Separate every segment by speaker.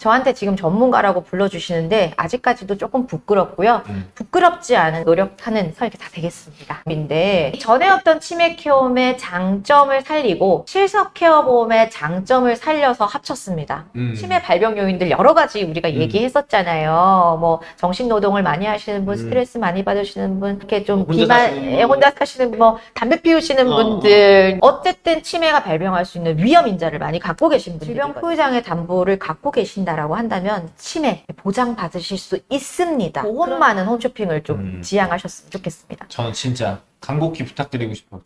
Speaker 1: 저한테 지금 전문가라고 불러주시는데 아직까지도 조금 부끄럽고요.
Speaker 2: 음.
Speaker 1: 부끄럽지 않은 노력하는 설계사 되겠습니다. 인데 전에 어떤 치매 케어보험의 장점을 살리고 실석 케어보험의 장점을 살려서 합쳤습니다.
Speaker 2: 음.
Speaker 1: 치매 발병 요인들 여러 가지 우리가
Speaker 2: 음.
Speaker 1: 얘기했었잖아요. 뭐 정신 노동을 많이 하시는 분,
Speaker 2: 음.
Speaker 1: 스트레스 많이 받으시는 분, 이렇게 좀
Speaker 2: 혼자
Speaker 1: 비만,
Speaker 2: 사시는 분.
Speaker 1: 예, 혼자 사시는 분, 뭐 담배 피우시는
Speaker 2: 어,
Speaker 1: 분들, 어쨌든 치매가 발병할 수 있는 위험 인자를 많이 갖고 계신 분들, 질병 포유장애 담보를 갖고 계신다 라고 한다면 치매 보장 받으실 수 있습니다. 보험 많은 홈쇼핑을 좀
Speaker 2: 음.
Speaker 1: 지향하셨으면 좋겠습니다.
Speaker 2: 저는 진짜 간곡히 부탁드리고 싶어요.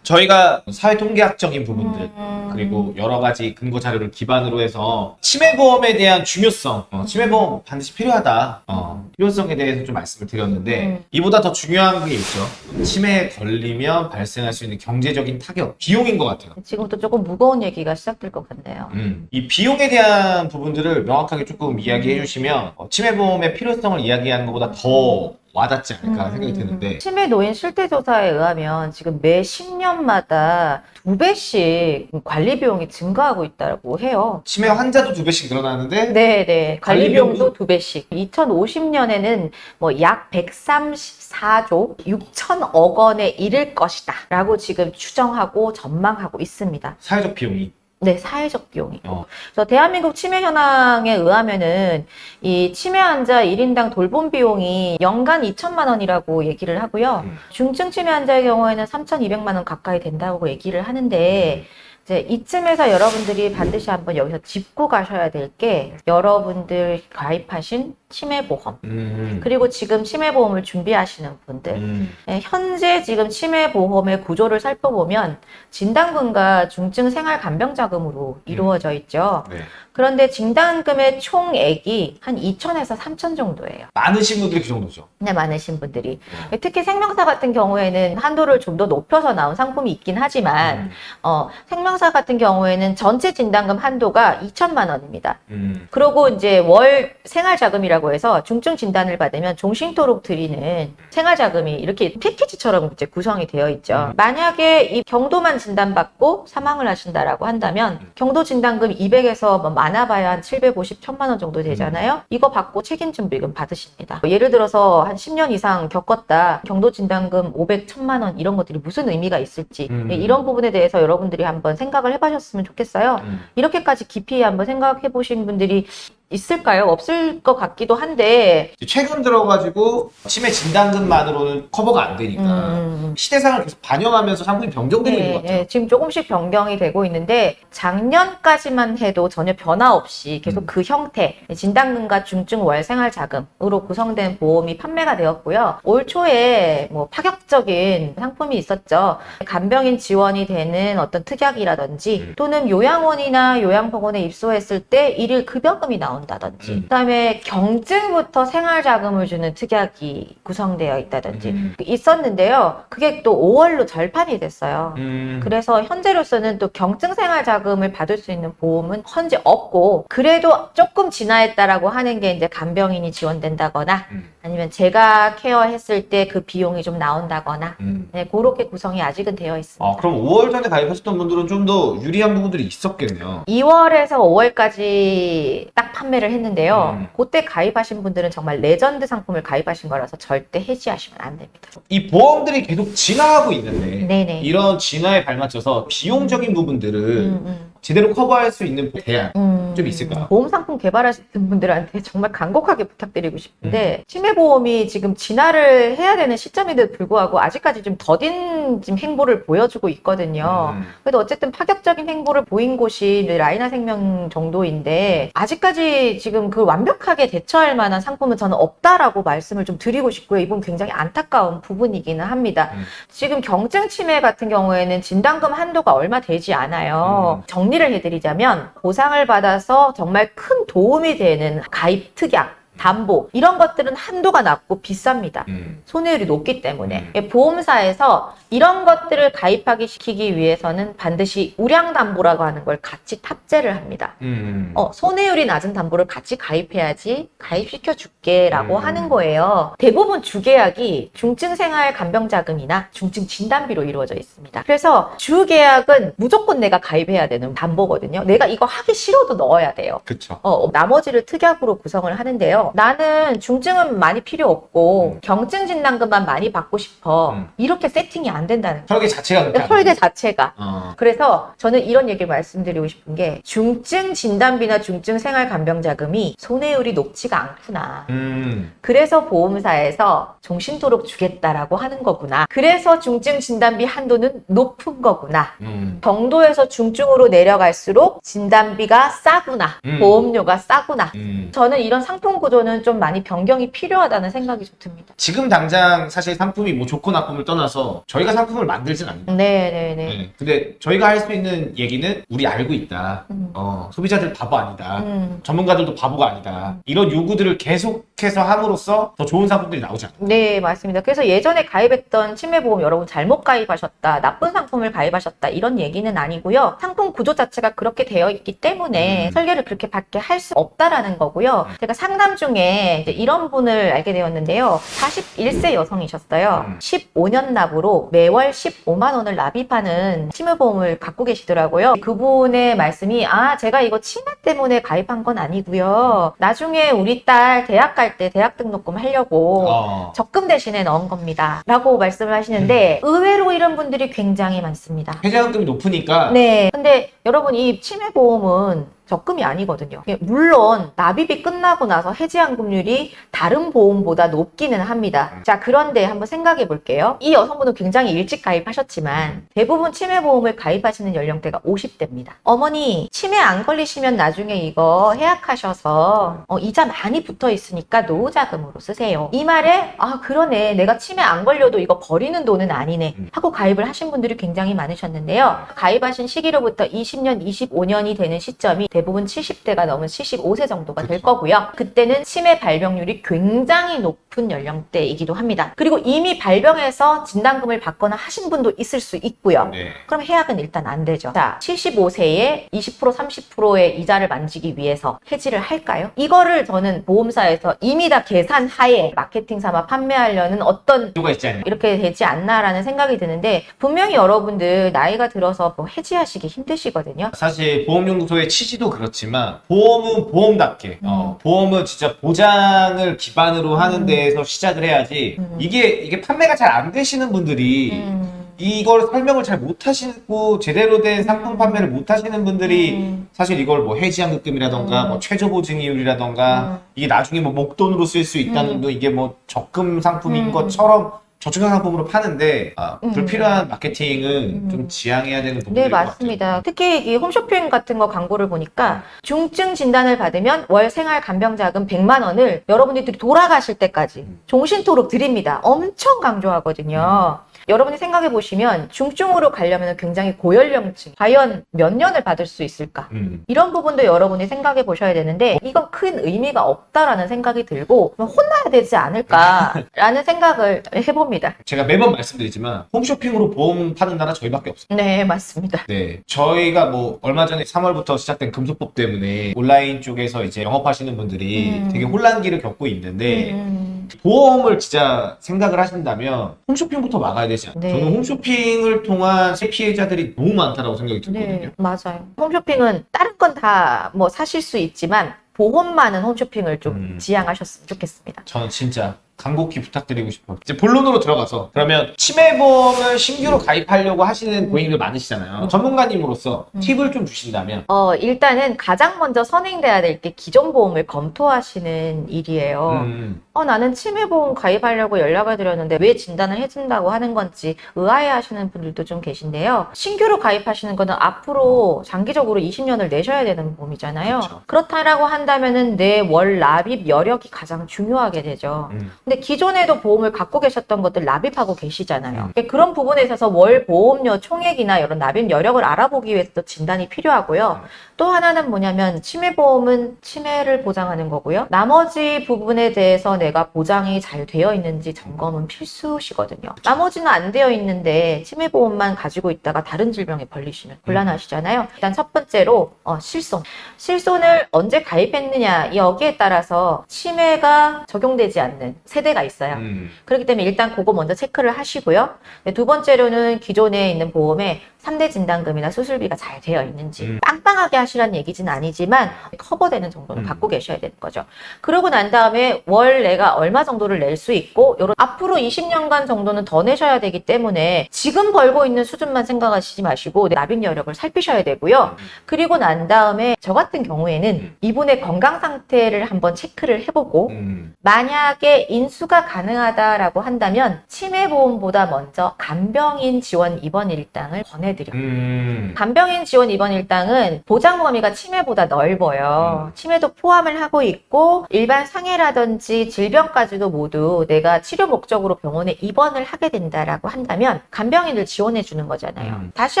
Speaker 2: 저희가 사회 통계학적인 부분들
Speaker 1: 음.
Speaker 2: 그리고 여러 가지 근거 자료를 기반으로 해서 치매보험에 대한 중요성, 어, 치매보험 반드시 필요하다, 어, 필요성에 대해서 좀 말씀을 드렸는데
Speaker 1: 음.
Speaker 2: 이보다 더 중요한 게 있죠. 치매에 걸리면 발생할 수 있는 경제적인 타격, 비용인 것 같아요.
Speaker 1: 지금부터 조금 무거운 얘기가 시작될 것 같네요.
Speaker 2: 음, 이 비용에 대한 부분들을 명확하게 조금 이야기해 주시면 어, 치매보험의 필요성을 이야기하는 것보다 더 와닿지 않을까 생각이 드는데
Speaker 1: 음. 치매 노인 실태 조사에 의하면 지금 매 10년마다 두 배씩 관리 비용이 증가하고 있다고 해요.
Speaker 2: 치매 환자도 두 배씩 늘어나는데
Speaker 1: 네, 네. 관리 비용도
Speaker 2: 비용도?
Speaker 1: 두 배씩. 2050년에는 뭐 약 134조 6천억 원에 이를 것이다 라고 지금 추정하고 전망하고 있습니다.
Speaker 2: 사회적 비용이
Speaker 1: 네, 사회적 비용이.
Speaker 2: 어.
Speaker 1: 그래서 대한민국 치매 현황에 의하면은 이 치매 환자 1인당 돌봄 비용이 연간 2천만 원이라고 얘기를 하고요.
Speaker 2: 음.
Speaker 1: 중증 치매 환자의 경우에는 3,200만 원 가까이 된다고 얘기를 하는데 이제 이쯤에서 여러분들이 반드시 한번 여기서 짚고 가셔야 될 게 여러분들 가입하신 치매보험
Speaker 2: 음,
Speaker 1: 그리고 지금 치매보험을 준비하시는 분들
Speaker 2: 음,
Speaker 1: 예, 현재 지금 치매보험의 구조를 살펴보면 진단금과 중증 생활간병자금으로 이루어져 있죠.
Speaker 2: 네.
Speaker 1: 그런데 진단금의 총액이 한 2천에서 3천 정도예요.
Speaker 2: 많으신 분들이 그 정도죠.
Speaker 1: 네, 많으신 분들이.
Speaker 2: 네.
Speaker 1: 특히 생명사 같은 경우에는 한도를 좀 더 높여서 나온 상품이 있긴 하지만
Speaker 2: 음,
Speaker 1: 어, 생명사 같은 경우에는 전체 진단금 한도가 2천만 원입니다.
Speaker 2: 음,
Speaker 1: 그리고 이제 월 생활자금이라 고 해서 중증 진단을 받으면 종신토록 드리는 생활자금이 이렇게 패키지처럼 이제 구성이 되어 있죠.
Speaker 2: 음.
Speaker 1: 만약에 이 경도만 진단받고 사망을 하신다라고 한다면 경도 진단금 200에서 뭐 많아봐야 한 750, 1000만 원 정도 되잖아요. 이거 받고 책임준비금 받으십니다. 예를 들어서 한 10년 이상 겪었다. 경도 진단금 500, 1000만 원 이런 것들이 무슨 의미가 있을지
Speaker 2: 음.
Speaker 1: 이런 부분에 대해서 여러분들이 한번 생각을 해보셨으면 좋겠어요.
Speaker 2: 음.
Speaker 1: 이렇게까지 깊이 한번 생각해 보신 분들이 있을까요? 없을 것 같기도 한데
Speaker 2: 최근 들어가지고 치매 진단금만으로는 커버가 안 되니까
Speaker 1: 음,
Speaker 2: 시대상을 계속 반영하면서 상품이 변경되고 있는
Speaker 1: 네,
Speaker 2: 것 같아요.
Speaker 1: 네, 지금 조금씩 변경이 되고 있는데 작년까지만 해도 전혀 변화 없이 계속
Speaker 2: 음.
Speaker 1: 그 형태 진단금과 중증 월생활 자금으로 구성된 보험이 판매가 되었고요. 올 초에 뭐 파격적인 상품이 있었죠. 간병인 지원이 되는 어떤 특약이라든지
Speaker 2: 음.
Speaker 1: 또는 요양원이나 요양병원에 입소했을 때 일일 급여금이 나 온다든지
Speaker 2: 음.
Speaker 1: 그다음에 경증부터 생활 자금을 주는 특약이 구성되어 있다든지
Speaker 2: 음.
Speaker 1: 있었는데요. 그게 또 5월로 절판이 됐어요.
Speaker 2: 음.
Speaker 1: 그래서 현재로서는 또 경증 생활 자금을 받을 수 있는 보험은 현재 없고 그래도 조금 진화했다라고 하는 게 이제 간병인이 지원된다거나
Speaker 2: 음.
Speaker 1: 아니면 제가 케어했을 때 그 비용이 좀 나온다거나
Speaker 2: 음.
Speaker 1: 네, 그렇게 구성이 아직은 되어 있습니다.
Speaker 2: 아, 그럼 5월 전에 가입하셨던 분들은 좀 더 유리한 부분들이 있었겠네요.
Speaker 1: 2월에서 5월까지 딱 판매를 했는데요.
Speaker 2: 음.
Speaker 1: 그때 가입하신 분들은 정말 레전드 상품을 가입하신 거라서 절대 해지하시면 안 됩니다.
Speaker 2: 이 보험들이 계속 진화하고 있는데
Speaker 1: 네네.
Speaker 2: 이런 진화에 발맞춰서 비용적인 부분들을
Speaker 1: 음, 음.
Speaker 2: 제대로 커버할 수 있는 대안
Speaker 1: 음,
Speaker 2: 좀 있을까요?
Speaker 1: 보험 상품 개발하시는 분들한테 정말 간곡하게 부탁드리고
Speaker 2: 음.
Speaker 1: 싶은데 치매 보험이 지금 진화를 해야 되는 시점에도 불구하고 아직까지 좀 더딘 지금 행보를 보여주고 있거든요.
Speaker 2: 음.
Speaker 1: 그래도 어쨌든 파격적인 행보를 보인 곳이 라이나 생명 정도인데 아직까지 지금 그 완벽하게 대처할 만한 상품은 저는 없다라고 말씀을 좀 드리고 싶고요. 이분 굉장히 안타까운 부분이기는 합니다.
Speaker 2: 음.
Speaker 1: 지금 경증 치매 같은 경우에는 진단금 한도가 얼마 되지 않아요. 정리 를 해드리자면 보상을 받아서 정말 큰 도움이 되는 가입 특약 담보 이런 것들은 한도가 낮고 비쌉니다.
Speaker 2: 음.
Speaker 1: 손해율이 높기 때문에
Speaker 2: 음.
Speaker 1: 예, 보험사에서 이런 것들을 가입하기 시키기 위해서는 반드시 우량 담보라고 하는 걸 같이 탑재를 합니다.
Speaker 2: 음.
Speaker 1: 어, 손해율이 낮은 담보를 같이 가입해야지 가입시켜 줄게라고
Speaker 2: 음.
Speaker 1: 하는 거예요. 대부분 주계약이 중증생활 간병자금이나 중증 진단비로 이루어져 있습니다. 그래서 주계약은 무조건 내가 가입해야 되는 담보거든요. 내가 이거 하기 싫어도 넣어야 돼요.
Speaker 2: 그쵸.
Speaker 1: 어, 나머지를 특약으로 구성을 하는데요. 나는 중증은 많이 필요 없고
Speaker 2: 음.
Speaker 1: 경증 진단금만 많이 받고 싶어.
Speaker 2: 음.
Speaker 1: 이렇게 세팅이 안 된다는 거예요.
Speaker 2: 설계 자체가 그렇게 안
Speaker 1: 설계
Speaker 2: 돼.
Speaker 1: 자체가.
Speaker 2: 어.
Speaker 1: 그래서 저는 이런 얘기를 말씀드리고 싶은 게 중증 진단비나 중증 생활 간병 자금이 손해율이 높지가 않구나.
Speaker 2: 음.
Speaker 1: 그래서 보험사에서 종신토록 주겠다라고 하는 거구나. 그래서 중증 진단비 한도는 높은 거구나.
Speaker 2: 음.
Speaker 1: 정도에서 중증으로 내려갈수록 진단비가 싸구나.
Speaker 2: 음.
Speaker 1: 보험료가 싸구나.
Speaker 2: 음.
Speaker 1: 저는 이런 상품 구조 는 좀 많이 변경이 필요하다는 생각이 좀 듭니다.
Speaker 2: 지금 당장 사실 상품이 뭐 좋고 나쁨을 떠나서 저희가 상품을 만들진 않는다.
Speaker 1: 네네네.
Speaker 2: 네. 근데 저희가 할 수 있는 얘기는 우리 알고 있다.
Speaker 1: 음.
Speaker 2: 어, 소비자들 바보 아니다.
Speaker 1: 음.
Speaker 2: 전문가들도 바보가 아니다. 이런 요구들을 계속해서 함으로써 더 좋은 상품들이 나오지 않나.
Speaker 1: 네, 맞습니다. 그래서 예전에 가입했던 치매보험 여러분 잘못 가입하셨다, 나쁜 상품을 가입하셨다, 이런 얘기는 아니고요. 상품 구조 자체가 그렇게 되어 있기 때문에
Speaker 2: 음.
Speaker 1: 설계를 그렇게 받게 할수 없다라는 거고요. 제가 상담 중에 이제 이런 분을 알게 되었는데요. 41세 여성이셨어요.
Speaker 2: 음.
Speaker 1: 15년 납으로 매월 15만 원을 납입하는 치매보험을 갖고 계시더라고요. 그분의 말씀이 아, 제가 이거 치매 때문에 가입한 건 아니고요. 나중에 우리 딸 대학 갈 때 대학 등록금 하려고
Speaker 2: 어.
Speaker 1: 적금 대신에 넣은 겁니다. 라고 말씀을 하시는데 의외로 이런 분들이 굉장히 많습니다.
Speaker 2: 회자금이 높으니까
Speaker 1: 네. 근데 여러분 이 치매보험은 적금이 아니거든요. 예, 물론 납입이 끝나고 나서 해지환급률이 다른 보험보다 높기는 합니다. 자 그런데 한번 생각해 볼게요. 이 여성분은 굉장히 일찍 가입하셨지만 대부분 치매보험을 가입하시는 연령대가 50대입니다. 어머니 치매 안 걸리시면 나중에 이거 해약하셔서 어, 이자 많이 붙어 있으니까 노후자금으로 쓰세요. 이 말에 아 그러네 내가 치매 안 걸려도 이거 버리는 돈은 아니네 하고 가입을 하신 분들이 굉장히 많으셨는데요. 가입하신 시기로부터 20년, 25년이 되는 시점이 대부분 70대가 넘은 75세 정도가 될
Speaker 2: 그쵸.
Speaker 1: 거고요. 그때는 치매 발병률이 굉장히 높은 연령대이기도 합니다. 그리고 이미 발병해서 진단금을 받거나 하신 분도 있을 수 있고요.
Speaker 2: 네.
Speaker 1: 그럼 해약은 일단 안 되죠. 자, 75세에 20% 30%의 이자를 만지기 위해서 해지를 할까요? 이거를 저는 보험사에서 이미 다 계산 하에 마케팅 삼아 판매하려는 어떤
Speaker 2: 이유가 있지 않냐.
Speaker 1: 이렇게 되지 않나라는 생각이 드는데 분명히 여러분들 나이가 들어서 뭐 해지하시기 힘드시거든요.
Speaker 2: 사실 보험연구소의 취지도 그렇지만 보험은 보험답게 어, 보험은 진짜 보장을 기반으로 하는
Speaker 1: 음.
Speaker 2: 데에서 시작을 해야지
Speaker 1: 음.
Speaker 2: 이게 이게 판매가 잘 안 되시는 분들이
Speaker 1: 음,
Speaker 2: 이걸 설명을 잘 못하시고 제대로 된 상품 판매를 못하시는 분들이
Speaker 1: 음.
Speaker 2: 사실 이걸 뭐 해지환급금이라던가
Speaker 1: 음.
Speaker 2: 뭐 최저보증이율이라던가
Speaker 1: 음.
Speaker 2: 이게 나중에 뭐 목돈으로 쓸 수 있다는
Speaker 1: 음.
Speaker 2: 거 이게 뭐 적금 상품인
Speaker 1: 음.
Speaker 2: 것처럼 저축형 상품으로 파는데 아,
Speaker 1: 음.
Speaker 2: 불필요한 마케팅은
Speaker 1: 음.
Speaker 2: 좀 지양해야 되는 부분이
Speaker 1: 네, 맞습니다. 특히 이 홈쇼핑 같은 거 광고를 보니까 중증 진단을 받으면 월 생활 간병자금 100만 원을 여러분들이 돌아가실 때까지
Speaker 2: 음.
Speaker 1: 종신토록 드립니다. 엄청 강조하거든요. 여러분이 생각해 보시면 중증으로 가려면 굉장히 고연령층, 과연 몇 년을 받을 수 있을까?
Speaker 2: 음.
Speaker 1: 이런 부분도 여러분이 생각해 보셔야 되는데 이건 큰 의미가 없다라는 생각이 들고 혼나야 되지 않을까라는 생각을 해봅니다.
Speaker 2: 제가 매번 말씀드리지만 홈쇼핑으로 보험 파는 나라 저희밖에 없어요.
Speaker 1: 네, 맞습니다.
Speaker 2: 네, 저희가 뭐 얼마 전에 3월부터 시작된 금소법 때문에 온라인 쪽에서 이제 영업하시는 분들이
Speaker 1: 음.
Speaker 2: 되게 혼란기를 겪고 있는데
Speaker 1: 음,
Speaker 2: 보험을 진짜 생각을 하신다면 홈쇼핑부터 막아야 되지 않나요?
Speaker 1: 네.
Speaker 2: 저는 홈쇼핑을 통한 피해자들이 너무 많다라고 생각이 들거든요.
Speaker 1: 네, 맞아요. 홈쇼핑은 다른 건 다 뭐 사실 수 있지만 보험만은 홈쇼핑을 좀
Speaker 2: 음.
Speaker 1: 지양하셨으면 좋겠습니다.
Speaker 2: 저는 진짜 간곡히 부탁드리고 싶어요. 이제 본론으로 들어가서 그러면 치매보험을 신규로 가입하려고 하시는
Speaker 1: 음.
Speaker 2: 고객님들 많으시잖아요.
Speaker 1: 음.
Speaker 2: 전문가님으로서
Speaker 1: 음.
Speaker 2: 팁을 좀 주신다면
Speaker 1: 어, 일단은 가장 먼저 선행돼야 될 게 기존 보험을 검토하시는 일이에요.
Speaker 2: 음,
Speaker 1: 어, 나는 치매보험 가입하려고 연락을 드렸는데 왜 진단을 해준다고 하는 건지 의아해 하시는 분들도 좀 계신데요. 신규로 가입하시는 거는 앞으로 장기적으로 20년을 내셔야 되는 보험이잖아요.
Speaker 2: 그쵸.
Speaker 1: 그렇다라고 한다면 은 내 월 납입 여력이 가장 중요하게 되죠.
Speaker 2: 음.
Speaker 1: 근데 기존에도 보험을 갖고 계셨던 것들 납입하고 계시잖아요.
Speaker 2: 음.
Speaker 1: 그러니까 그런 부분에 있어서 월 보험료 총액이나 이런 납입 여력을 알아보기 위해서 또 진단이 필요하고요.
Speaker 2: 음.
Speaker 1: 또 하나는 뭐냐면 치매보험은 치매를 보장하는 거고요. 나머지 부분에 대해서 내가 보장이 잘 되어 있는지 점검은 필수시거든요. 나머지는 안 되어 있는데 치매보험만 가지고 있다가 다른 질병에 걸리시면 곤란하시잖아요. 일단 첫 번째로 어, 실손. 실손을 언제 가입했느냐 여기에 따라서 치매가 적용되지 않는 세대가 있어요.
Speaker 2: 음.
Speaker 1: 그렇기 때문에 일단 그거 먼저 체크를 하시고요. 네, 두 번째로는 기존에 있는 보험에 3대 진단금이나 수술비가 잘 되어 있는지
Speaker 2: 음.
Speaker 1: 빵빵하게 하시라는 얘기는 아니지만 커버되는 정도는
Speaker 2: 음.
Speaker 1: 갖고 계셔야 되는 거죠. 그러고 난 다음에 월 내가 얼마 정도를 낼 수 있고 요런 앞으로 20년간 정도는 더 내셔야 되기 때문에 지금 벌고 있는 수준만 생각하시지 마시고 납입 여력을 살피셔야 되고요. 그리고 난 다음에 저 같은 경우에는
Speaker 2: 음.
Speaker 1: 이분의 건강 상태를 한번 체크를 해보고
Speaker 2: 음.
Speaker 1: 만약에 인수가 가능하다라고 한다면 치매보험보다 먼저 간병인 지원 입원 일당을 권해 드려요.
Speaker 2: 음.
Speaker 1: 간병인 지원 입원 일당은 보장 범위가 치매보다 넓어요.
Speaker 2: 음.
Speaker 1: 치매도 포함을 하고 있고 일반 상해라든지 질병까지도 모두 내가 치료 목적으로 병원에 입원을 하게 된다라고 한다면 간병인을 지원해 주는 거잖아요.
Speaker 2: 음.
Speaker 1: 다시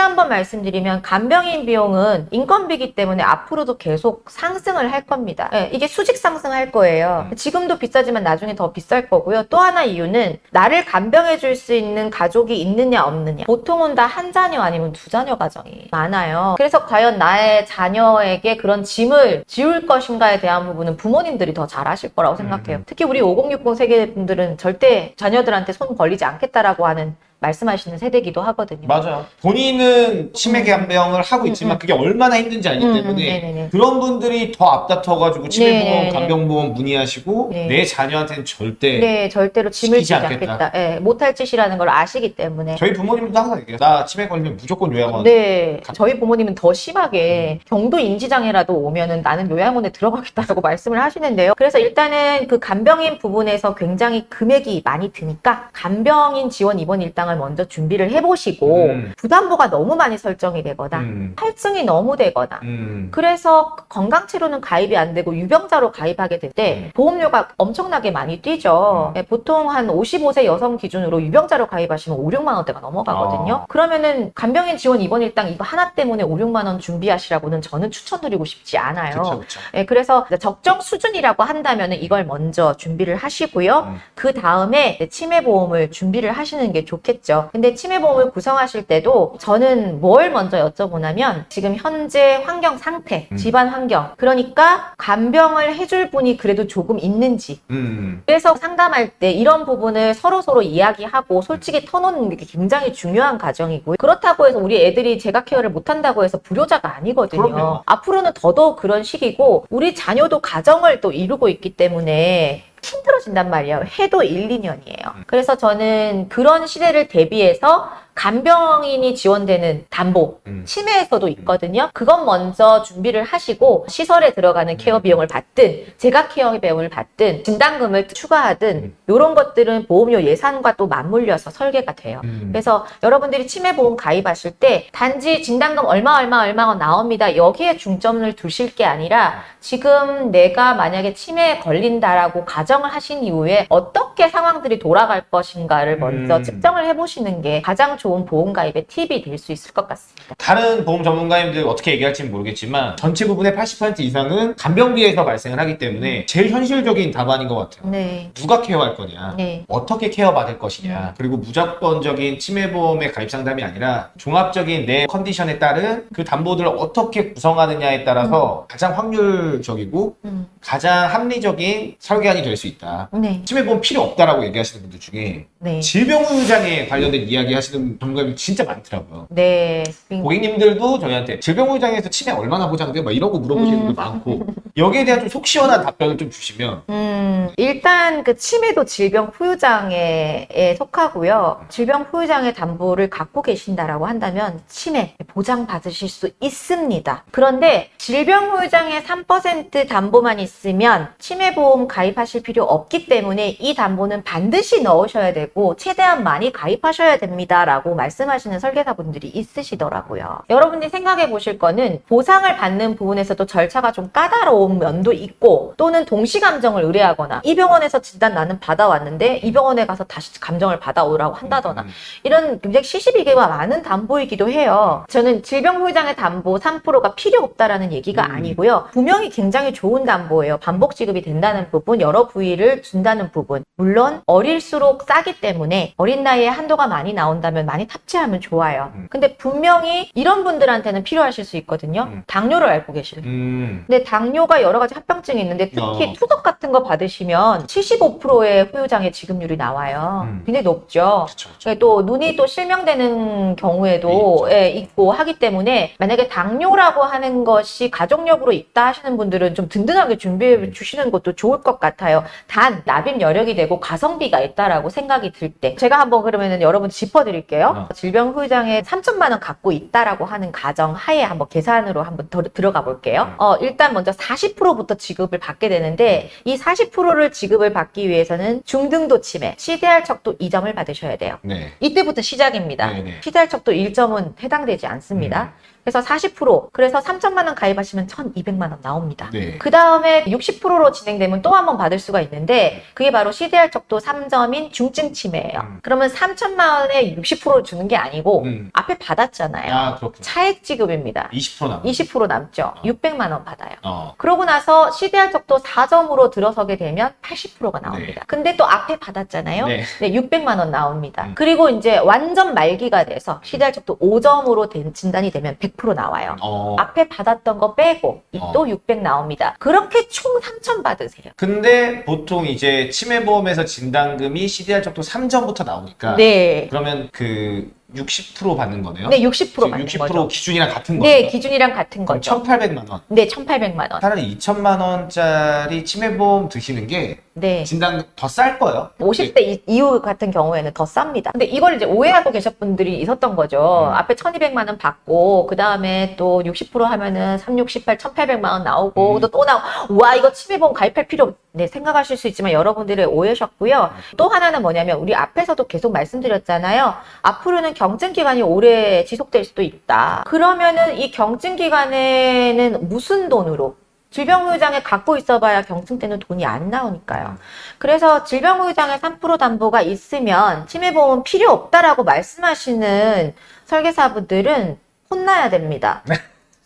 Speaker 1: 한번 말씀드리면 간병인 비용은 인건비기 때문에 앞으로도 계속 상승을 할 겁니다. 예, 이게 수직 상승할 거예요.
Speaker 2: 음.
Speaker 1: 지금도 비싸지만 나중에 더 비쌀 거고요. 또 하나 이유는 나를 간병해 줄 수 있는 가족이 있느냐 없느냐. 보통은 다 한 자녀 아니면 두 자녀 가정이 많아요. 그래서 과연 나의 자녀에게 그런 짐을 지울 것인가에 대한 부분은 부모님들이 더잘 아실 거라고 생각해요.
Speaker 2: 음.
Speaker 1: 특히 우리 5060 세대 분들은 절대 자녀들한테 손 벌리지 않겠다라고 하는 말씀하시는 세대기도 하거든요.
Speaker 2: 맞아요. 본인은 치매 간병을 하고
Speaker 1: 음,
Speaker 2: 있지만
Speaker 1: 음.
Speaker 2: 그게 얼마나 힘든지 알기
Speaker 1: 음, 음,
Speaker 2: 때문에. 그런 분들이 더 앞다퉈가지고 치매보험,
Speaker 1: 네네네.
Speaker 2: 간병보험 문의하시고
Speaker 1: 네.
Speaker 2: 내 자녀한테는 절대
Speaker 1: 네, 절대로 짐을 지지
Speaker 2: 않겠다.
Speaker 1: 않겠다. 예, 못할 짓이라는 걸 아시기 때문에.
Speaker 2: 저희 부모님도 항상 얘기해요. 나 치매 걸리면 무조건 요양원.
Speaker 1: 네, 저희 부모님은 더 심하게 경도 인지장애라도 오면은 나는 요양원에 들어가겠다라고 말씀을 하시는데요. 그래서 일단은 그 간병인 부분에서 굉장히 금액이 많이 드니까 간병인 지원 입원 일당 을 먼저 준비를 해보시고
Speaker 2: 음.
Speaker 1: 부담보가 너무 많이 설정이 되거나
Speaker 2: 음.
Speaker 1: 할증이 너무 되거나
Speaker 2: 음.
Speaker 1: 그래서 건강치료는 가입이 안 되고 유병자로 가입하게 될때
Speaker 2: 음.
Speaker 1: 보험료가 엄청나게 많이 뛰죠. 예, 보통 한 55세 여성 기준으로 유병자로 가입하시면 5, 6만 원대가 넘어가거든요.
Speaker 2: 아.
Speaker 1: 그러면은 간병인 지원 입원 일당 이거 하나 때문에 5, 6만 원 준비하시라고는 저는 추천드리고 싶지 않아요.
Speaker 2: 그쵸, 그쵸.
Speaker 1: 예, 그래서 적정 수준이라고 한다면 이걸 먼저 준비를 하시고요.
Speaker 2: 음.
Speaker 1: 그 다음에 치매보험을 준비를 하시는 게 좋겠죠. 근데 치매보험을 구성하실 때도 저는 뭘 먼저 여쭤보냐면 지금 현재 환경 상태,
Speaker 2: 음.
Speaker 1: 집안 환경. 그러니까 간병을 해줄 분이 그래도 조금 있는지.
Speaker 2: 음.
Speaker 1: 그래서 상담할 때 이런 부분을 서로 서로 이야기하고 솔직히 터놓는 게 굉장히 중요한 과정이고요. 그렇다고 해서 우리 애들이 제가 케어를 못한다고 해서 불효자가 아니거든요.
Speaker 2: 그럼요.
Speaker 1: 앞으로는 더더욱 그런 시기고 우리 자녀도 가정을 또 이루고 있기 때문에 힘들어진단 말이에요. 해도 1, 2년이에요.
Speaker 2: 음.
Speaker 1: 그래서 저는 그런 시대를 대비해서 간병인이 지원되는 담보,
Speaker 2: 음.
Speaker 1: 치매에서도 있거든요. 그건 먼저 준비를 하시고 시설에 들어가는 케어 비용을 받든 제가 케어 비용을 받든 진단금을 추가하든
Speaker 2: 음.
Speaker 1: 이런 것들은 보험료 예산과 또 맞물려서 설계가 돼요.
Speaker 2: 음.
Speaker 1: 그래서 여러분들이 치매 보험 가입하실 때 단지 진단금 얼마 얼마 얼마가 나옵니다. 여기에 중점을 두실 게 아니라 지금 내가 만약에 치매에 걸린다라고 가정을 하신 이후에 어떻게 상황들이 돌아갈 것인가를 먼저
Speaker 2: 음.
Speaker 1: 측정을 해보시는 게 가장 좋은 보험 가입의 팁이 될 수 있을 것 같습니다.
Speaker 2: 다른 보험 전문가님들 어떻게 얘기할지는 모르겠지만 전체 부분의 80% 이상은 간병비에서 발생을 하기 때문에 제일 현실적인 답안인 것 같아요.
Speaker 1: 네.
Speaker 2: 누가 케어할 거냐?
Speaker 1: 네.
Speaker 2: 어떻게 케어받을 것이냐? 그리고 무조건적인 치매보험의 가입 상담이 아니라 종합적인 내 컨디션에 따른 그 담보들을 어떻게 구성하느냐에 따라서 가장 확률적이고
Speaker 1: 음.
Speaker 2: 가장 합리적인 설계안이 될 수 있다.
Speaker 1: 네.
Speaker 2: 치매보험 필요 없다라고 얘기하시는 분들 중에
Speaker 1: 네.
Speaker 2: 질병후유장애 관련된 이야기 하시는 전문가님들 진짜 많더라고요.
Speaker 1: 네.
Speaker 2: 고객님들도 저희한테 질병후유장애에서 치매 얼마나 보장돼? 막 이러고 물어보시는 분들 많고 여기에 대한 좀 속 시원한 답변을 좀 주시면
Speaker 1: 음, 일단 그 치매도 질병 후유장애에 속하고요. 질병 후유장애 담보를 갖고 계신다라고 한다면 치매 보장 받으실 수 있습니다. 그런데 질병 후유장애 3% 담보만 있으면 치매 보험 가입하실 필요 없기 때문에 이 담보는 반드시 넣으셔야 되고 최대한 많이 가입하셔야 됩니다 라고 없다 라고 말씀하시는 설계사분들이 있으시더라고요. 여러분들이 생각해 보실 거는 보상을 받는 부분에서도 절차가 좀 까다로운 면도 있고 또는 동시 감정을 의뢰하거나 이 병원에서 진단 나는 받아왔는데 이 병원에 가서 다시 감정을 받아오라고 한다거나
Speaker 2: 음.
Speaker 1: 이런 굉장히 시시비게가 많은 담보이기도 해요. 저는 질병보장의 담보 3%가 필요 없다라는 얘기가
Speaker 2: 음.
Speaker 1: 아니고요. 분명히 굉장히 좋은 담보예요. 반복 지급이 된다는 부분, 여러 부위를 준다는 부분. 물론 어릴수록 싸기 때문에 어린 나이에 한도가 많이 나온다면 많이 탑재하면 좋아요.
Speaker 2: 음.
Speaker 1: 근데 분명히 이런 분들한테는 필요하실 수 있거든요.
Speaker 2: 음.
Speaker 1: 당뇨를 앓고 계실
Speaker 2: 음.
Speaker 1: 근데 당뇨가 여러 가지 합병증이 있는데 특히
Speaker 2: 어.
Speaker 1: 투석 같은 거 받으시면 75%의 후유장애 지급률이 나와요.
Speaker 2: 음.
Speaker 1: 굉장히 높죠.
Speaker 2: 그쵸, 그쵸.
Speaker 1: 예, 또 눈이 또 실명되는 경우에도
Speaker 2: 있죠.
Speaker 1: 예, 있고 하기 때문에 만약에 당뇨라고 하는 것이 가족력으로 있다 하시는 분들은 좀 든든하게 준비해
Speaker 2: 음.
Speaker 1: 주시는 것도 좋을 것 같아요. 단 납입 여력이 되고 가성비가 있다라고 생각이 들 때 제가 한번 그러면은 여러분 짚어드릴게요.
Speaker 2: 어.
Speaker 1: 질병 후유장애 3천만 원 갖고 있다라고 하는 가정 하에 한번 계산으로 한번 더, 들어가 볼게요.
Speaker 2: 음.
Speaker 1: 어, 일단 먼저 40%부터 지급을 받게 되는데 이 40%를 지급을 받기 위해서는 중등도 치매, CDR 척도 2점을 받으셔야 돼요.
Speaker 2: 네.
Speaker 1: 이때부터 시작입니다.
Speaker 2: 네 네.
Speaker 1: CDR 척도 1점은 해당되지 않습니다. 그래서 40% 그래서 3천만 원 가입하시면 1,200만 원 나옵니다.
Speaker 2: 네.
Speaker 1: 그 다음에 60%로 진행되면 또 한 번 받을 수가 있는데 그게 바로 CDR 척도 3점인 중증 치매예요.
Speaker 2: 음.
Speaker 1: 그러면 3천만 원에 60%를 주는 게 아니고
Speaker 2: 음.
Speaker 1: 앞에 받았잖아요.
Speaker 2: 아.
Speaker 1: 차액 지급입니다.
Speaker 2: 20% 남.
Speaker 1: 20% 남죠.
Speaker 2: 어.
Speaker 1: 600만 원 받아요.
Speaker 2: 어.
Speaker 1: 그러고 나서 CDR 척도 4점으로 들어서게 되면 80%가 나옵니다. 근데 또 앞에 받았잖아요.
Speaker 2: 네.
Speaker 1: 네, 600만 원 나옵니다.
Speaker 2: 음.
Speaker 1: 그리고 이제 완전 말기가 돼서 CDR 척도 5점으로 된 진단이 되면 100% 나와요.
Speaker 2: 어.
Speaker 1: 앞에 받았던 거 빼고 이
Speaker 2: 어.
Speaker 1: 또600 나옵니다. 그렇게 총 3천 받으세요.
Speaker 2: 근데 보통 이제 치매보험에서 진단금이 CDR 적도 3점부터 나오니까
Speaker 1: 네.
Speaker 2: 그러면 그 60% 받는 거네요?
Speaker 1: 네, 60%
Speaker 2: 지금
Speaker 1: 받는
Speaker 2: 60%
Speaker 1: 거죠.
Speaker 2: 기준이랑 같은
Speaker 1: 네,
Speaker 2: 거죠?
Speaker 1: 기준이랑 같은 거죠.
Speaker 2: 1,800만 원.
Speaker 1: 네, 1,800만 원.
Speaker 2: 차라리 2천만 원짜리 치매보험 드시는 게
Speaker 1: 네.
Speaker 2: 진단 더 쌀 거예요.
Speaker 1: 50대 이- 이후 같은 경우에는 더 쌉니다. 근데 이걸 이제 오해하고 계셨 분들이 있었던 거죠.
Speaker 2: 음.
Speaker 1: 앞에 1200만 원 받고, 그 다음에 또 60% 하면은 368, 1800만 원 나오고,
Speaker 2: 음.
Speaker 1: 또또 나오고, 와, 이거 치매보험 가입할 필요 없, 네, 생각하실 수 있지만 여러분들의 오해셨고요. 또 하나는 뭐냐면, 우리 앞에서도 계속 말씀드렸잖아요. 앞으로는 경증 기간이 오래 지속될 수도 있다. 그러면은 이 경증 기간에는 무슨 돈으로? 질병후유장애 갖고 있어봐야 경증 때는 돈이 안 나오니까요. 그래서 질병후유장애 3% 담보가 있으면 치매보험 필요 없다라고 말씀하시는 설계사분들은 혼나야 됩니다.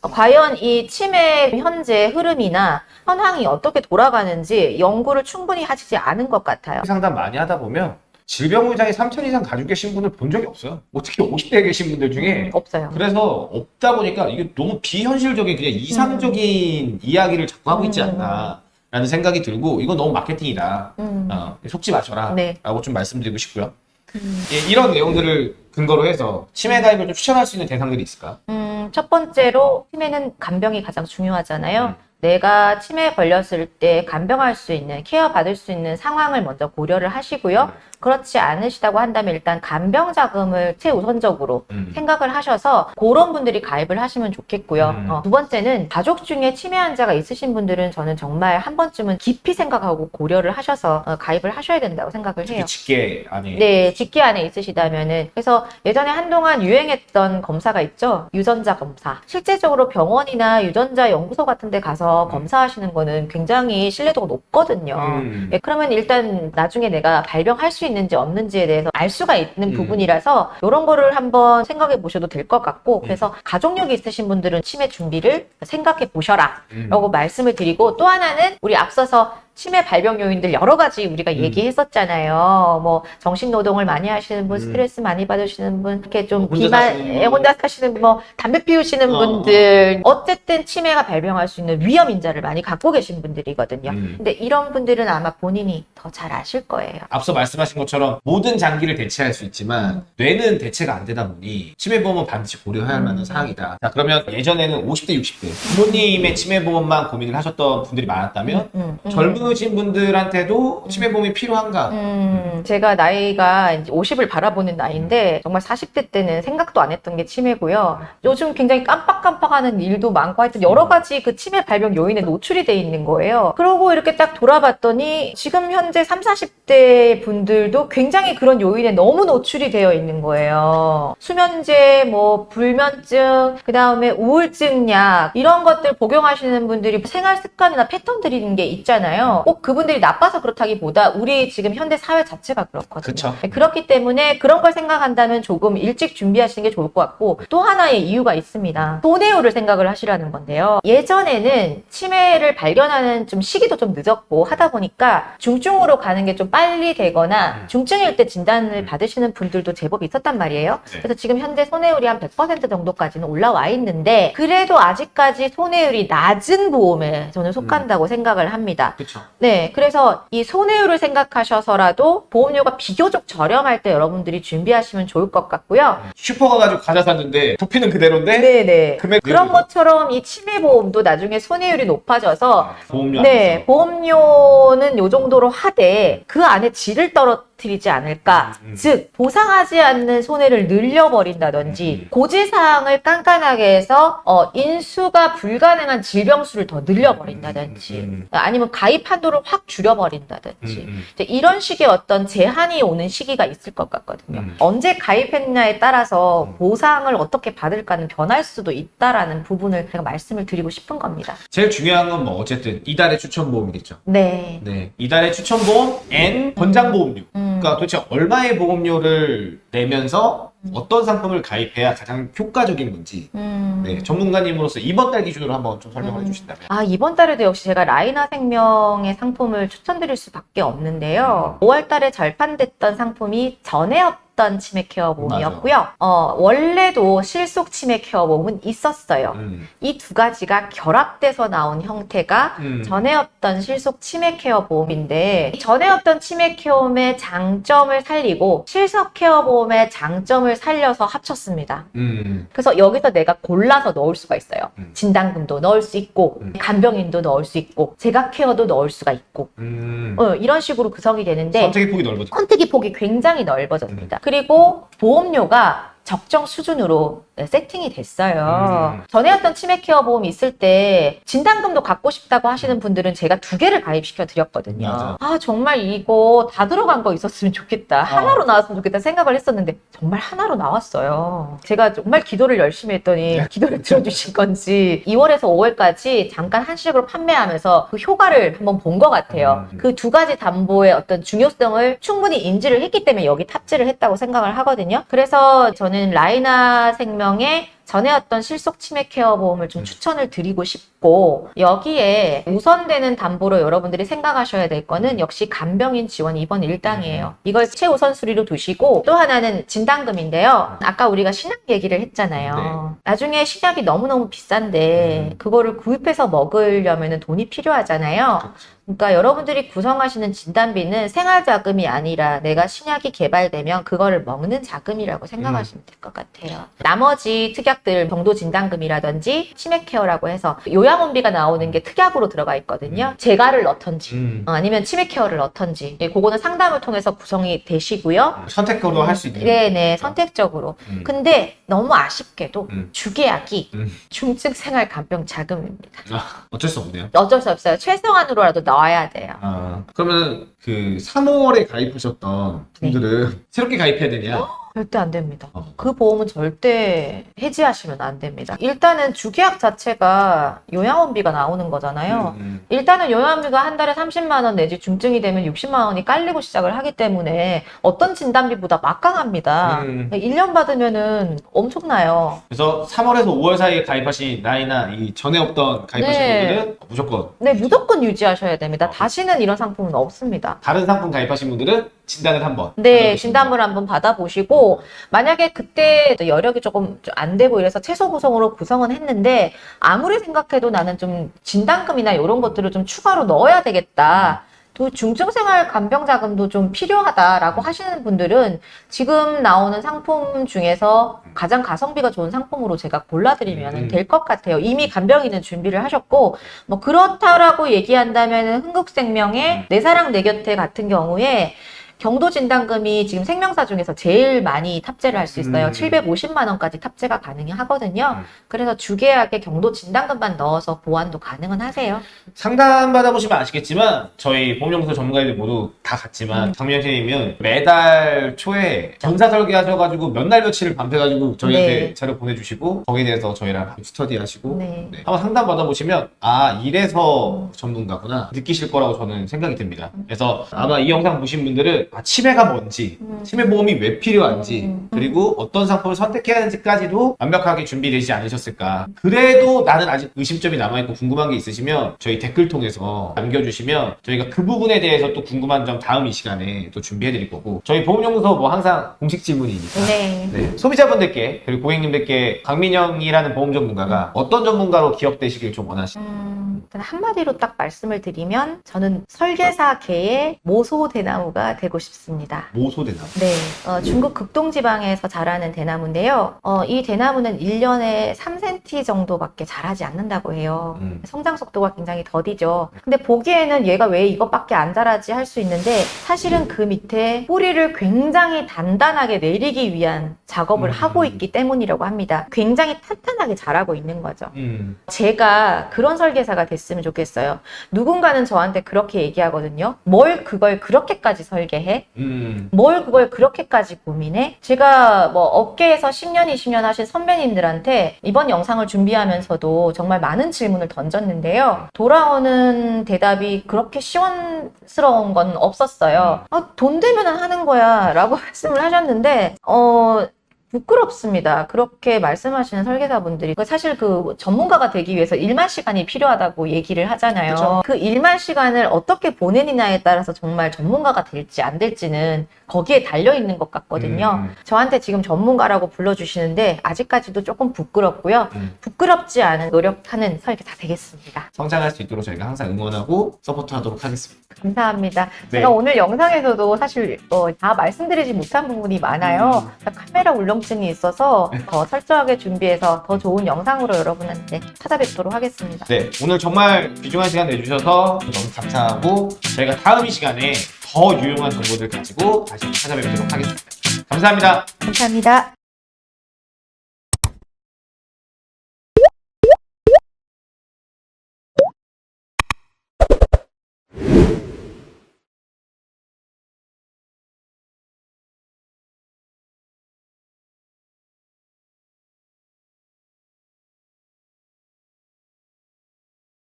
Speaker 1: 어, 과연 이 치매 현재 흐름이나 현황이 어떻게 돌아가는지 연구를 충분히 하시지 않은 것 같아요.
Speaker 2: 상담 많이 하다 보면 질병 의장에 3천 이상 가지고 계신 분을 본 적이 없어요. 뭐 특히 50대에 계신 분들 중에
Speaker 1: 음, 없어요.
Speaker 2: 그래서 없다 보니까 이게 너무 비현실적인 그냥 이상적인 이야기를 자꾸 하고 있지
Speaker 1: 음.
Speaker 2: 않나 라는 생각이 들고 이건 너무 마케팅이다.
Speaker 1: 음.
Speaker 2: 어, 속지 마셔라
Speaker 1: 네.
Speaker 2: 라고 좀 말씀드리고 싶고요.
Speaker 1: 음.
Speaker 2: 예, 이런 내용들을 근거로 해서 치매 가입을 좀 추천할 수 있는 대상들이 있을까?
Speaker 1: 음, 첫 번째로 치매는 간병이 가장 중요하잖아요.
Speaker 2: 음.
Speaker 1: 내가 치매에 걸렸을 때 간병할 수 있는 케어 받을 수 있는 상황을 먼저 고려를 하시고요.
Speaker 2: 음.
Speaker 1: 그렇지 않으시다고 한다면 일단 간병 자금을 최우선적으로
Speaker 2: 음.
Speaker 1: 생각을 하셔서 그런 분들이 가입을 하시면 좋겠고요.
Speaker 2: 음.
Speaker 1: 어, 두 번째는 가족 중에 치매 환자가 있으신 분들은 저는 정말 한 번쯤은 깊이 생각하고 고려를 하셔서 어, 가입을 하셔야 된다고 생각을 해요.
Speaker 2: 직계 안에
Speaker 1: 네, 직계 안에 있으시다면은 그래서 예전에 한동안 유행했던 검사가 있죠. 유전자 검사. 실제적으로 병원이나 유전자 연구소 같은 데 가서
Speaker 2: 음.
Speaker 1: 검사하시는 거는 굉장히 신뢰도가 높거든요.
Speaker 2: 음.
Speaker 1: 예, 그러면 일단 나중에 내가 발병할 수 있는지 없는지에 대해서 알 수가 있는
Speaker 2: 음.
Speaker 1: 부분이라서 이런 거를 한번 생각해 보셔도 될것
Speaker 2: 음.
Speaker 1: 같고 그래서 가족력이 있으신 분들은 치매 준비를 생각해 보셔라
Speaker 2: 음.
Speaker 1: 라고 말씀을 드리고 또 하나는 우리 앞서서 치매 발병 요인들 여러 가지 우리가
Speaker 2: 음.
Speaker 1: 얘기했었잖아요. 뭐 정신 노동을 많이 하시는 분,
Speaker 2: 음.
Speaker 1: 스트레스 많이 받으시는 분, 이렇게 좀 비만
Speaker 2: 사시는 분.
Speaker 1: 예, 혼자 사시는 분, 뭐 담배 피우시는
Speaker 2: 어,
Speaker 1: 분들, 어쨌든 치매가 발병할 수 있는 위험 인자를 많이 갖고 계신 분들이거든요.
Speaker 2: 음.
Speaker 1: 근데 이런 분들은 아마 본인이 더 잘 아실 거예요.
Speaker 2: 앞서 말씀하신 것처럼 모든 장기를 대체할 수 있지만
Speaker 1: 음.
Speaker 2: 뇌는 대체가 안 되다 보니 치매보험은 반드시 고려해야 할
Speaker 1: 음.
Speaker 2: 만한 사항이다. 자 그러면 예전에는 50대, 60대 부모님의 치매보험만 고민을 하셨던 분들이 많았다면
Speaker 1: 음, 음.
Speaker 2: 젊으신 분들한테도 치매보험이 필요한가?
Speaker 1: 음, 제가 나이가 이제 50을 바라보는 나이인데 정말 40대 때는 생각도 안 했던 게 치매고요. 요즘 굉장히 깜빡깜빡하는 일도 많고 하여튼 여러 가지 그 치매 발병 요인에 노출이 돼 있는 거예요. 그러고 이렇게 딱 돌아봤더니 지금 현재 현재 3, 40대 분들도 굉장히 그런 요인에 너무 노출이 되어 있는 거예요. 수면제, 뭐 불면증, 그 다음에 우울증 약 이런 것들 복용하시는 분들이 생활 습관이나 패턴 들이 있는 게 있잖아요. 꼭 그분들이 나빠서 그렇다기보다 우리 지금 현대 사회 자체가 그렇거든요.
Speaker 2: 그쵸.
Speaker 1: 네, 그렇기 때문에 그런 걸 생각한다면 조금 일찍 준비하시는 게 좋을 것 같고 또 하나의 이유가 있습니다. 손해율을 생각을 하시라는 건데요. 예전에는 치매를 발견하는 좀 시기도 좀 늦었고 하다 보니까 중증으로 가는 게 좀 빨리 되거나
Speaker 2: 음.
Speaker 1: 중증일 때 진단을
Speaker 2: 음.
Speaker 1: 받으시는 분들도 제법 있었단 말이에요.
Speaker 2: 네.
Speaker 1: 그래서 지금 현재 손해율이 한 100% 정도까지는 올라와 있는데 그래도 아직까지 손해율이 낮은 보험에 저는 속한다고 생각을 합니다.
Speaker 2: 그쵸.
Speaker 1: 네, 그래서 이 손해율을 생각하셔서라도 보험료가 비교적 저렴할 때 여러분들이 준비하시면 좋을 것 같고요.
Speaker 2: 슈퍼 가가지고 과자 샀는데 도피는 그대로인데
Speaker 1: 네, 네.
Speaker 2: 금액
Speaker 1: 그런. 것처럼 이 치매 보험도 나중에 손해율이 높아져서
Speaker 2: 보험료
Speaker 1: 네. 보험료는 요 정도로 하되 그 안에 질을 떨어 뜨리지 않을까.
Speaker 2: 음, 음.
Speaker 1: 즉, 보상하지 않는 손해를 늘려버린다든지,
Speaker 2: 음, 음.
Speaker 1: 고지사항을 깐깐하게 해서, 어, 인수가 불가능한 질병수를 더 늘려버린다든지,
Speaker 2: 음, 음,
Speaker 1: 아니면 가입 한도를 확 줄여버린다든지,
Speaker 2: 음, 음.
Speaker 1: 이런 식의 어떤 제한이 오는 시기가 있을 것 같거든요.
Speaker 2: 음.
Speaker 1: 언제 가입했냐에 따라서
Speaker 2: 음.
Speaker 1: 보상을 어떻게 받을까는 변할 수도 있다라는 부분을 제가 말씀을 드리고 싶은 겁니다.
Speaker 2: 제일 중요한 건 뭐 어쨌든 이달의 추천 보험이겠죠.
Speaker 1: 네.
Speaker 2: 네, 이달의 추천 보험 N 권장 보험료.
Speaker 1: 음.
Speaker 2: 그러니까 도대체 얼마의 보험료를 내면서 어떤 상품을 가입해야 가장 효과적인 건지
Speaker 1: 음.
Speaker 2: 네, 전문가님으로서 이번 달 기준으로 한번 좀 설명을
Speaker 1: 음.
Speaker 2: 해주신다면.
Speaker 1: 아, 이번 달에도 역시 제가 라이나 생명의 상품을 추천드릴 수밖에 없는데요. 5월 달에 절판됐던 상품이 전에 없던 치매 케어 보험이었고요. 어, 원래도 실속 치매 케어 보험은 있었어요.
Speaker 2: 음,
Speaker 1: 이두 가지가 결합돼서 나온 형태가
Speaker 2: 음.
Speaker 1: 전에 없던 실속 치매 케어 보험인데 전에 없던 치매 케어 보험의 장점을 살리고 실속 케어 보험 의 장점을 살려서 합쳤습니다.
Speaker 2: 음,
Speaker 1: 그래서 여기서 내가 골라서 넣을 수가 있어요.
Speaker 2: 음.
Speaker 1: 진단금도 넣을 수 있고
Speaker 2: 음.
Speaker 1: 간병인도 넣을 수 있고 재가 케어도 넣을 수가 있고
Speaker 2: 음.
Speaker 1: 어, 이런 식으로 구성이 되는데
Speaker 2: 선택의 폭이 넓어져.
Speaker 1: 선택의 폭이 굉장히 넓어졌습니다.
Speaker 2: 음.
Speaker 1: 그리고 보험료가 적정 수준으로 네, 세팅이 됐어요.
Speaker 2: 음.
Speaker 1: 전에 했던 치매 케어 보험이 있을 때 진단금도 갖고 싶다고 하시는 분들은 제가 두 개를 가입시켜 드렸거든요.
Speaker 2: 맞아.
Speaker 1: 아 정말 이거 다 들어간 거 있었으면 좋겠다. 하나로 나왔으면 좋겠다 생각을 했었는데 정말 하나로 나왔어요. 제가 정말 기도를 열심히 했더니
Speaker 2: 네.
Speaker 1: 기도를 들어주신 건지 2월에서 5월까지 잠깐 한식으로 판매하면서 그 효과를 한번 본 것 같아요.
Speaker 2: 음.
Speaker 1: 그두 가지 담보의 어떤 중요성을 충분히 인지를 했기 때문에 여기 탑재를 했다고 생각을 하거든요. 그래서 저는 라이나 생명의 전에 어떤 실속 치매 케어 보험을 좀
Speaker 2: 음.
Speaker 1: 추천을 드리고 싶고 여기에 우선되는 담보로 여러분들이 생각하셔야 될 거는 역시 간병인 지원 입원 일당이에요. 이걸 최우선순위로 두시고 또 하나는 진단금인데요. 아까 우리가 신약 얘기를 했잖아요. 나중에 신약이 너무너무 비싼데
Speaker 2: 음.
Speaker 1: 그거를 구입해서 먹으려면 돈이 필요하잖아요. 그러니까 여러분들이 구성하시는 진단비는 생활 자금이 아니라 내가 신약이 개발되면 그거를 먹는 자금이라고 생각하시면 될 것 같아요. 나머지 특약들 정도 진단금이라든지 치매 케어라고 해서 요양원비가 나오는 게 특약으로 들어가 있거든요. 재가를 넣던지
Speaker 2: 음.
Speaker 1: 어, 아니면 치매 케어를 넣던지 예, 그거는 상담을 통해서 구성이 되시고요.
Speaker 2: 선택으로 할 수 있는.
Speaker 1: 네네 선택적으로.
Speaker 2: 음.
Speaker 1: 근데 너무 아쉽게도
Speaker 2: 음.
Speaker 1: 주계약이
Speaker 2: 음.
Speaker 1: 중증 생활 간병 자금입니다.
Speaker 2: 아, 어쩔 수 없네요.
Speaker 1: 어쩔 수 없어요. 최소한으로라도 넣어야 돼요.
Speaker 2: 아, 그러면 그 3월에 가입하셨던 분들은 새롭게 가입해야 되냐?
Speaker 1: 절대 안 됩니다.
Speaker 2: 어.
Speaker 1: 그 보험은 절대 해지하시면 안 됩니다. 일단은 주계약 자체가 요양원비가 나오는 거잖아요.
Speaker 2: 음,
Speaker 1: 일단은 요양비가 한 달에 30만 원 내지 중증이 되면 60만 원이 깔리고 시작을 하기 때문에 어떤 진단비보다 막강합니다.
Speaker 2: 음.
Speaker 1: 1년 받으면은 엄청나요.
Speaker 2: 그래서 3월에서 5월 사이에 가입하신 나이나 이 전에 없던 가입하신
Speaker 1: 네.
Speaker 2: 분들은 무조건
Speaker 1: 네, 무조건 유지하셔야 됩니다. 다시는 이런 상품은 없습니다.
Speaker 2: 다른 상품 가입하신 분들은 진단을 한번
Speaker 1: 네, 진단을 한번 받아보시고, 만약에 그때 또 여력이 조금 안 되고 이래서 최소 구성으로 구성은 했는데, 아무리 생각해도 나는 좀 진단금이나 이런 것들을 좀 추가로 넣어야 되겠다. 또 중증생활 간병 자금도 좀 필요하다라고 하시는 분들은 지금 나오는 상품 중에서 가장 가성비가 좋은 상품으로 제가 골라드리면
Speaker 2: 음.
Speaker 1: 될것 같아요. 이미 간병인은 준비를 하셨고 뭐 그렇다라고 얘기한다면 흥국생명의 내 사랑 내 곁에 같은 경우에 경도 진단금이 지금 생명사 중에서 제일 많이 탑재를 할 수 있어요.
Speaker 2: 음.
Speaker 1: 750만 원까지 탑재가 가능하거든요.
Speaker 2: 음.
Speaker 1: 그래서 주계약에 경도 진단금만 넣어서 보완도 가능은 하세요.
Speaker 2: 상담 받아보시면 아시겠지만 저희 보험연구소 전문가들 모두 다다 같지만 장미연 선생님은 매달 초에 전사 설계하셔가지고 몇 날 며칠을 밤새가지고 저희한테
Speaker 1: 네.
Speaker 2: 자료 보내주시고 거기에 대해서 저희랑 스터디하시고
Speaker 1: 네.
Speaker 2: 네. 한번 상담 받아보시면 아 이래서 전문가구나 느끼실 거라고 저는 생각이 듭니다. 그래서 아마 이 영상 보신 분들은 아, 치매가 뭔지
Speaker 1: 음.
Speaker 2: 치매 보험이 왜 필요한지
Speaker 1: 음.
Speaker 2: 그리고 어떤 상품을 선택해야 하는지까지도 완벽하게 준비되지 않으셨을까. 그래도 나는 아직 의심점이 남아있고 궁금한 게 있으시면 저희 댓글 통해서 남겨주시면 저희가 그 부분에 대해서 또 궁금한 점 다음 이 시간에 또 준비해드릴 거고 저희 보험연구소 뭐 항상 공식 질문이니까
Speaker 1: 네.
Speaker 2: 네, 소비자분들께 그리고 고객님들께 강민영이라는 보험 전문가가 어떤 전문가로 기억되시길 좀 원하시나요?
Speaker 1: 음, 한마디로 딱 말씀을 드리면 저는 설계사계의 모소 대나무가 되고 싶습니다.
Speaker 2: 모소대나
Speaker 1: 네, 어, 중국 극동지방에서 자라는 대나무인데요. 어, 이 대나무는 1년에 3cm 정도밖에 자라지 않는다고 해요.
Speaker 2: 음.
Speaker 1: 성장 속도가 굉장히 더디죠. 근데 보기에는 얘가 왜 이것밖에 안 자라지 할 수 있는데 사실은 그 밑에 뿌리를 굉장히 단단하게 내리기 위한 작업을
Speaker 2: 음.
Speaker 1: 하고 있기 때문이라고 합니다. 굉장히 탄탄하게 자라고 있는 거죠.
Speaker 2: 음.
Speaker 1: 제가 그런 설계사가 됐으면 좋겠어요. 누군가는 저한테 그렇게 얘기하거든요. 뭘 그걸 그렇게까지 설계해?
Speaker 2: 음.
Speaker 1: 뭘 그걸 그렇게까지 고민해? 제가 뭐 업계에서 10년, 20년 하신 선배님들한테 이번 영상을 준비하면서도 정말 많은 질문을 던졌는데요. 돌아오는 대답이 그렇게 시원스러운 건 없었어요. 아, 돈 되면은 하는 거야 라고 말씀을 하셨는데, 어, 부끄럽습니다. 그렇게 말씀하시는 설계사분들이 그 사실 그 전문가가 되기 위해서 일만 시간이 필요하다고 얘기를 하잖아요.
Speaker 2: 그쵸.
Speaker 1: 그 일만 시간을 어떻게 보내느냐에 따라서 정말 전문가가 될지 안 될지는 거기에 달려 있는 것 같거든요.
Speaker 2: 음.
Speaker 1: 저한테 지금 전문가라고 불러주시는데 아직까지도 조금 부끄럽고요.
Speaker 2: 음.
Speaker 1: 부끄럽지 않은 노력하는 설계사 되겠습니다.
Speaker 2: 성장할 수 있도록 저희가 항상 응원하고 서포트하도록 하겠습니다.
Speaker 1: 감사합니다.
Speaker 2: 네.
Speaker 1: 제가 오늘 영상에서도 사실 어, 다 말씀드리지 못한 부분이 많아요.
Speaker 2: 음.
Speaker 1: 카메라 울렁 증이 있어서 더 철저하게 준비해서 더 좋은 영상으로 여러분한테 찾아뵙도록 하겠습니다.
Speaker 2: 네, 오늘 정말 귀중한 시간 내주셔서 너무 감사하고 저희가 다음 이 시간에 더 유용한 정보들 가지고 다시 찾아뵙도록 하겠습니다. 감사합니다.
Speaker 1: 감사합니다.